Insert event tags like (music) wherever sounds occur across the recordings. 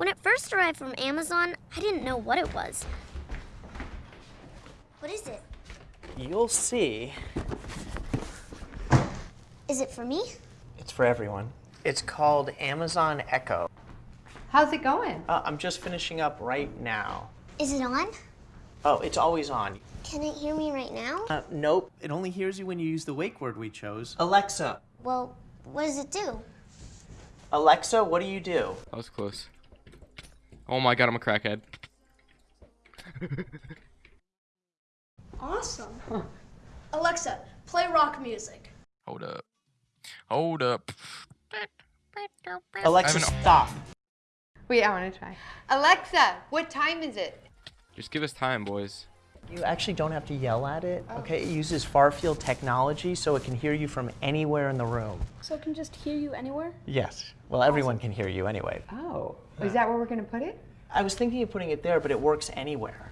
When it first arrived from Amazon, I didn't know what it was. What is it? You'll see. Is it for me? It's for everyone. It's called Amazon Echo. How's it going? Uh, I'm just finishing up right now. Is it on? Oh, it's always on. Can it hear me right now? Uh, nope. It only hears you when you use the wake word we chose. Alexa. Well, what does it do? Alexa, what do you do? That was close. Oh my god, I'm a crackhead. Awesome. Alexa, play rock music. Hold up. Hold up. Alexa, stop. Wait, I want to try. Alexa, what time is it? Just give us time, boys. You actually don't have to yell at it, oh. okay? It uses far field technology so it can hear you from anywhere in the room. So it can just hear you anywhere? Yes. Well, everyone can hear you anyway. Oh, is that where we're going to put it? I was thinking of putting it there, but it works anywhere.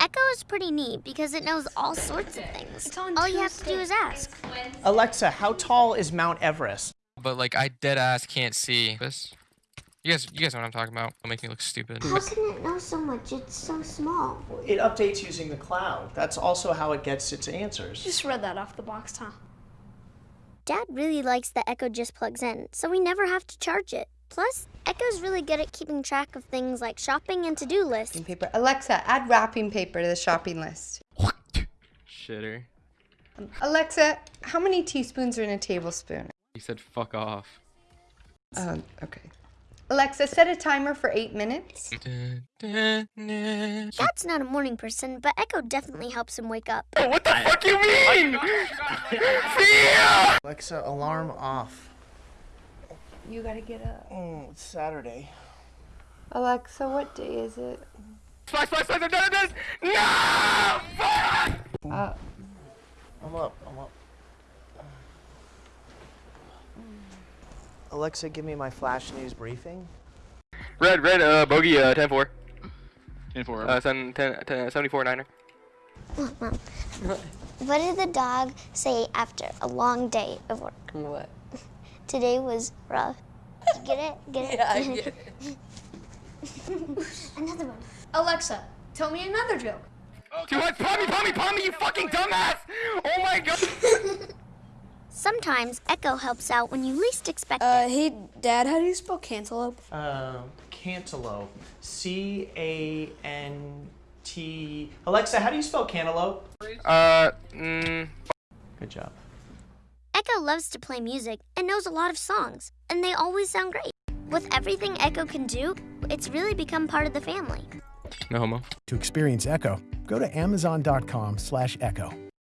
Echo is pretty neat because it knows all sorts of things. All you have to do is ask. Alexa, how tall is Mount Everest? But like, I dead ass can't see this. You guys, you guys know what I'm talking about. Don't make me look stupid. How can it know so much? It's so small. It updates using the cloud. That's also how it gets its answers. Just read that off the box, huh? Dad really likes that Echo just plugs in, so we never have to charge it. Plus, Echo's really good at keeping track of things like shopping and to-do lists. Wrapping paper. Alexa, add wrapping paper to the shopping list. Shitter. Alexa, how many teaspoons are in a tablespoon? He said fuck off. Um, okay. Alexa, set a timer for eight minutes. That's not a morning person, but Echo definitely helps him wake up. what the fuck you mean? (laughs) Alexa, alarm off. You gotta get up. Mm, it's Saturday. Alexa, what day is it? Splash, splash, splash, I'm done with this! No! Fuck! Uh, I'm up. I'm up. Alexa, give me my flash news briefing. Red, red, uh, bogey, uh, 10-4. 10-4. Uh, 7, 10, 10, 74 Niner. Mom, (laughs) what did the dog say after a long day of work? what? Today was rough. You get it? Get it? (laughs) Yeah, I (laughs) get it. (laughs) Another one. Alexa, tell me another joke. Too much, palmy, palmy, palmy, you fucking dumbass! Oh my god! Sometimes Echo helps out when you least expect Uh, it. hey, Dad, how do you spell cantaloupe? Uh, cantaloupe. C A N T. Alexa, how do you spell cantaloupe? Uh, mm, Good job. Echo loves to play music and knows a lot of songs, and they always sound great. With everything Echo can do, it's really become part of the family. no homo. To experience Echo, go to amazon.com slash echo.